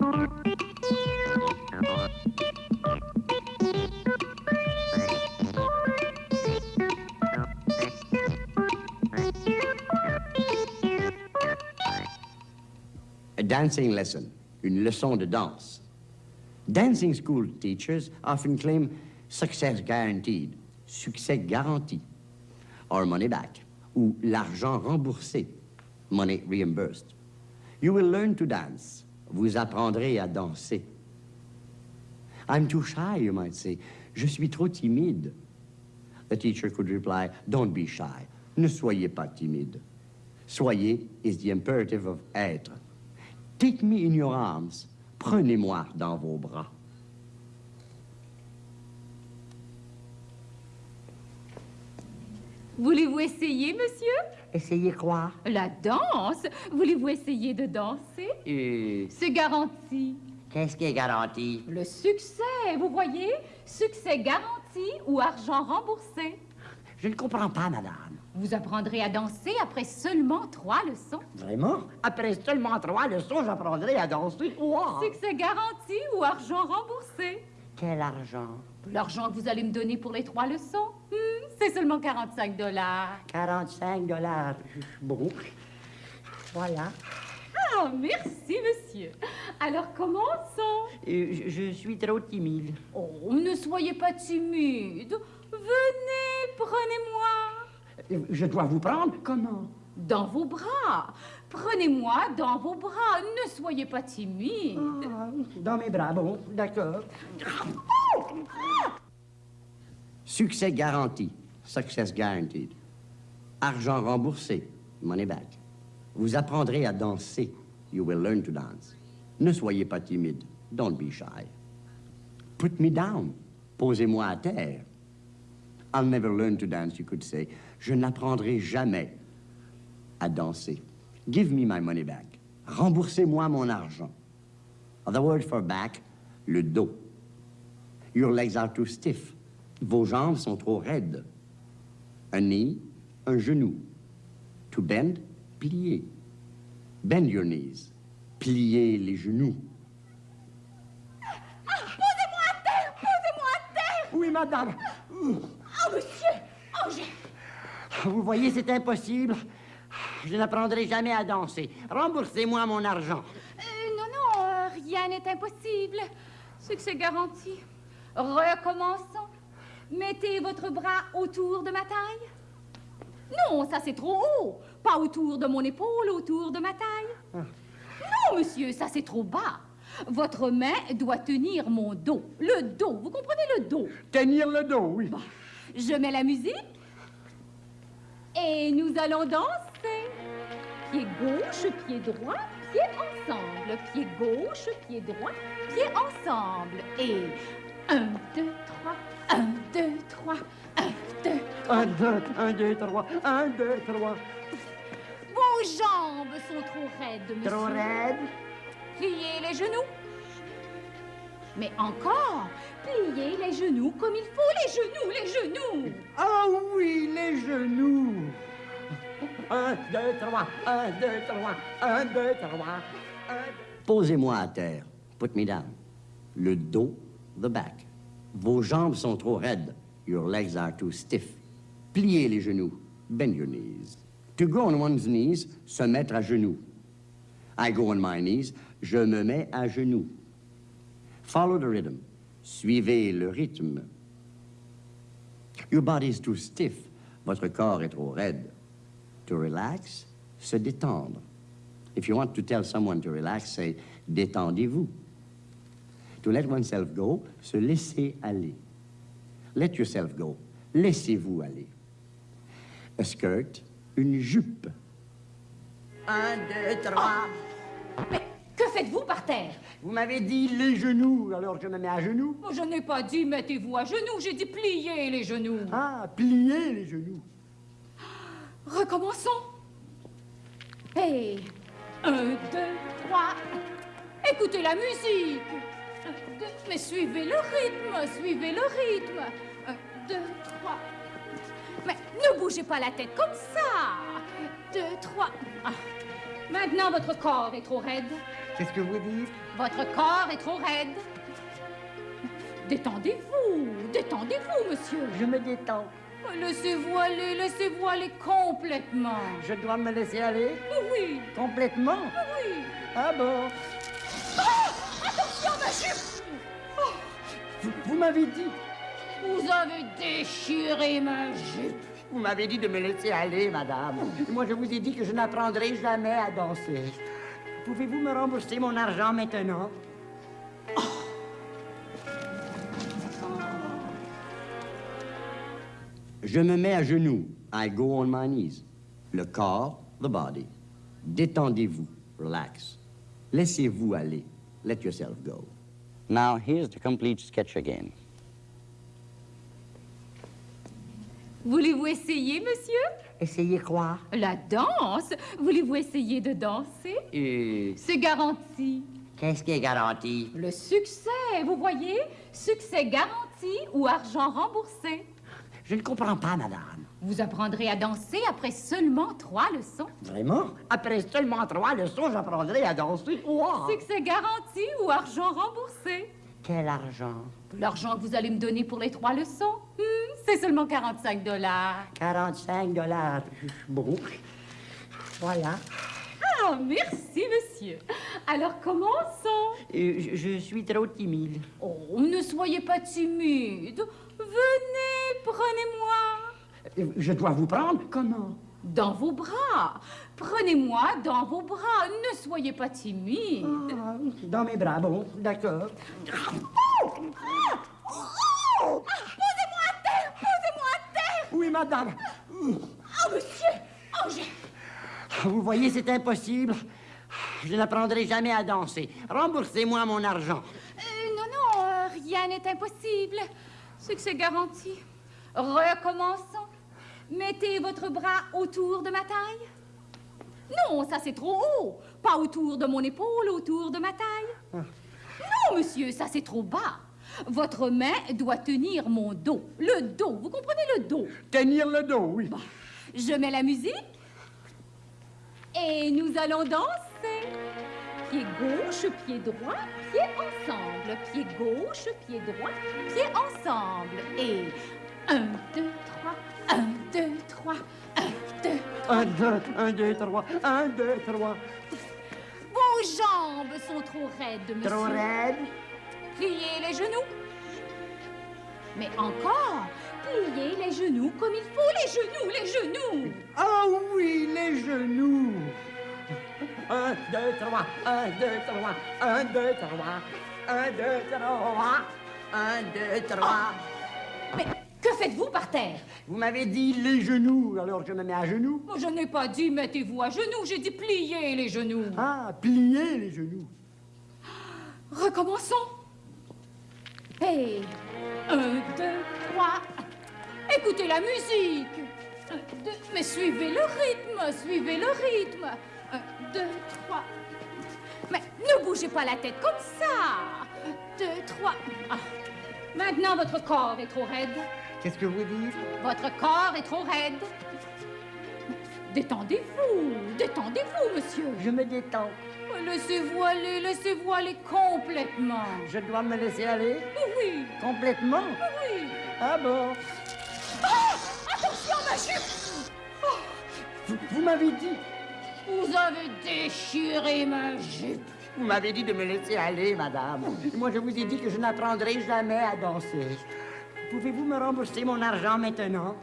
A dancing lesson, une leçon de danse. Dancing school teachers often claim success guaranteed, succès garanti, or money back, ou l'argent remboursé, money reimbursed. You will learn to dance. Vous apprendrez à danser. I'm too shy, you might say. Je suis trop timide. The teacher could reply, don't be shy. Ne soyez pas timide. Soyez is the imperative of être. Take me in your arms. Prenez-moi dans vos bras. Voulez-vous essayer, monsieur? Essayez quoi? La danse Voulez-vous essayer de danser? Euh, C'est garanti. Qu'est-ce qui est garanti? Le succès, vous voyez? Succès garanti ou argent remboursé. Je ne comprends pas, madame. Vous apprendrez à danser après seulement trois leçons. Vraiment? Après seulement trois leçons, j'apprendrai à danser. Wow! Succès garanti ou argent remboursé. Quel argent? L'argent que vous allez me donner pour les trois leçons, hmm, c'est seulement 45 dollars. 45 dollars. Bon. Voilà. Ah, merci, monsieur. Alors, commençons. Euh, je, je suis trop timide. Oh, ne soyez pas timide. Venez, prenez-moi. Je dois vous prendre comment? Dans vos bras. Prenez-moi dans vos bras. Ne soyez pas timide. Ah, Dans mes bras, bon, d'accord. Succès garanti, success guaranteed. Argent remboursé, money back. Vous apprendrez à danser, you will learn to dance. Ne soyez pas timide, don't be shy. Put me down, posez-moi à terre. I'll never learn to dance, you could say. Je n'apprendrai jamais à danser. Give me my money back. Remboursez-moi mon argent. Other word for back, le dos. Your legs are too stiff. Vos jambes sont trop raides. Un knee, un genou. To bend, plier. Bend your knees. Pliez les genoux. Posez-moi à terre. Posez-moi à terre. Oui, madame. Oh, monsieur. Oh, j'ai... Vous voyez, c'est impossible. Je n'apprendrai jamais à danser. Remboursez-moi mon argent. Euh, non, non, euh, rien n'est impossible. Succès garanti. Recommençons. Mettez votre bras autour de ma taille. Non, ça c'est trop haut. Pas autour de mon épaule, autour de ma taille. Non, monsieur, ça c'est trop bas. Votre main doit tenir mon dos. Le dos, vous comprenez le dos? Tenir le dos, oui. Je mets la musique. Et nous allons danser. Pied gauche, pied droit, pied ensemble. Pied gauche, pied droit, pied ensemble. Et un, deux, trois, un, deux, trois, un, deux. Un, deux, un, deux, trois, un, deux, trois. Vos jambes sont trop raides, monsieur. Trop raide. Pliez les genoux. Mais encore, pliez les genoux comme il faut. Les genoux, les genoux. Ah oui, les genoux. Un, deux, trois, un, deux, trois, un, deux, trois. Un, deux. Posez-moi à terre. Put me down. Le dos, the back. Vos jambes sont trop raides. Your legs are too stiff. Pliez les genoux. Bend your knees. To go on one's knees, se mettre à genoux. I go on my knees, je me mets à genoux. Follow the rhythm. Suivez le rythme. Your body is too stiff. Votre corps est trop raide. To relax, se détendre. If you want to tell someone to relax, say détendez-vous. To let oneself go, se laisser aller. Let yourself go. Laissez-vous aller. A skirt, une jupe. Un, deux, trois. Mais que faites-vous par terre? Vous m'avez dit les genoux, alors je me mets à genoux. Oh, Je n'ai pas dit mettez-vous à genoux, j'ai dit pliez les genoux. Ah, plier les genoux. Recommençons. Et un, deux, trois. Écoutez la musique. Mais suivez le rythme, suivez le rythme. Un, deux, trois. Mais ne bougez pas la tête comme ça. Deux, trois. Ah. Maintenant, votre corps est trop raide. Qu'est-ce que vous dites? Votre corps est trop raide. Détendez-vous, détendez-vous, monsieur. Je me détends. Laissez-vous aller, laissez-vous aller complètement. Je dois me laisser aller? Oui, complètement? oui. Ah bon? Vous, vous m'avez dit, Vous avez déchiré ma jupe. vous m'avez dit de me laisser aller, madame. Moi, je vous ai dit que je n'apprendrai jamais à danser. Pouvez-vous me rembourser mon argent maintenant? Je me mets à genoux. I go on my knees. Le corps, the body. Détendez-vous. Relax. Laissez-vous aller. Let yourself go. Now, here's the complete sketch again. Voulez-vous essayer, monsieur? Essayez quoi? La danse. Voulez-vous essayer de danser? Euh, C'est garanti. Qu'est-ce qui est garanti? Le succès, vous voyez? Succès garanti ou argent remboursé. Je ne comprends pas, madame. Vous apprendrez à danser après seulement trois leçons. Vraiment? Après seulement trois leçons, j'apprendrai à danser. Wow! Succès garanti ou argent remboursé. Quel argent? L'argent que vous allez me donner pour les trois leçons, hmm, c'est seulement 45 dollars. 45 dollars. Bon. Voilà. Ah, merci, monsieur. Alors, commençons. Euh, je, je suis trop timide. Oh, ne soyez pas timide. Venez, prenez-moi. Je dois vous prendre Comment? Dans vos bras. Prenez-moi dans vos bras. Ne soyez pas timide. Ah, Dans mes bras, bon, d'accord. Posez-moi à terre, posez-moi à terre. Oui, madame. Oh, monsieur. Oh, j'ai... Vous voyez, c'est impossible. Je n'apprendrai jamais à danser. Remboursez-moi mon argent. Euh, non, non, euh, rien n'est impossible. Succès garanti. Recommençons. Mettez votre bras autour de ma taille. Non, ça c'est trop haut. Pas autour de mon épaule, autour de ma taille. Non, monsieur, ça c'est trop bas. Votre main doit tenir mon dos. Le dos, vous comprenez le dos? Tenir le dos, oui. Je mets la musique. Et nous allons danser. Pied gauche, pied droit, pied ensemble. Pied gauche, pied droit, pied ensemble. Et un, deux, trois, un, deux, trois, un, deux. Un, deux, un, deux, trois, un, deux, trois. Vos jambes sont trop raides, monsieur. Trop raide. Pliez les genoux. Mais encore, pliez les genoux comme il faut. Les genoux, les genoux. Ah oui, les genoux. Un, deux, trois, un, deux, trois, un, deux, trois, un, deux, trois, un, deux, trois. Mais que faites-vous par terre Vous m'avez dit les genoux, alors je me mets à genoux. Moi, Je n'ai pas dit mettez-vous à genoux, j'ai dit pliez les genoux. Ah, plier les genoux. Recommençons. Et un, deux, trois. Écoutez la musique. Un, deux, mais suivez le rythme, suivez le rythme. Un, deux, trois. Mais ne bougez pas la tête comme ça. Un, deux, trois. Ah. Maintenant, votre corps est trop raide. Qu'est-ce que vous dites? Votre corps est trop raide. Détendez-vous, détendez-vous, monsieur. Je me détends. Laissez-vous aller, laissez-vous aller complètement. Je dois me laisser aller? Oui, complètement? oui. Ah bon? Attention, ma jupe Vous, vous m'avez dit, Vous avez déchiré ma jupe. Vous m'avez dit de me laisser aller, madame. Moi, je vous ai dit que je n'apprendrai jamais à danser. Pouvez-vous me rembourser mon argent maintenant?